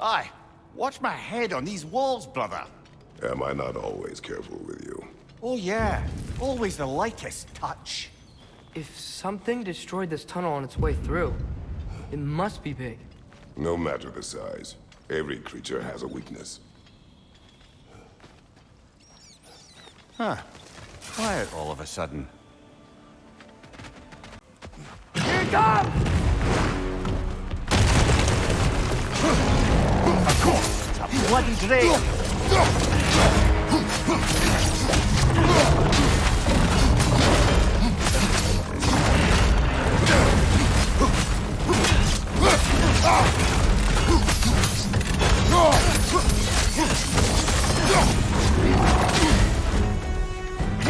Aye. Watch my head on these walls, brother. Am I not always careful with you? Oh yeah, always the lightest touch. If something destroyed this tunnel on its way through, it must be big. No matter the size, every creature has a weakness. Huh. Quiet all of a sudden. Here it comes! Course, it's a.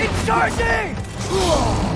It's charging!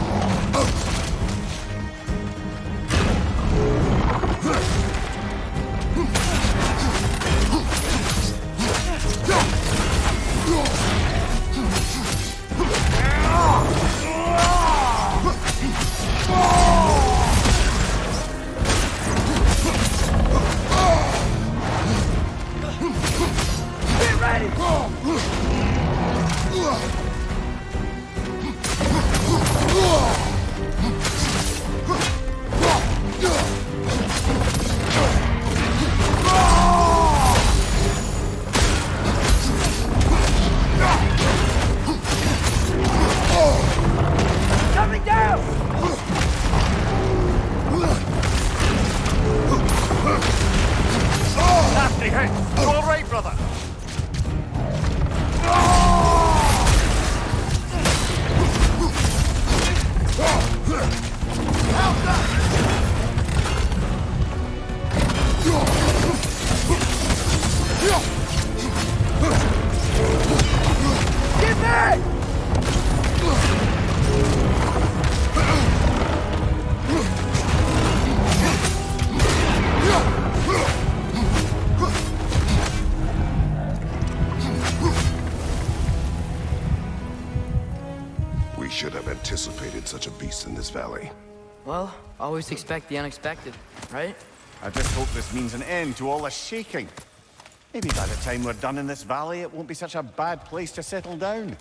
All right, We should have anticipated such a beast in this valley. Well, always expect the unexpected, right? I just hope this means an end to all the shaking. Maybe by the time we're done in this valley, it won't be such a bad place to settle down.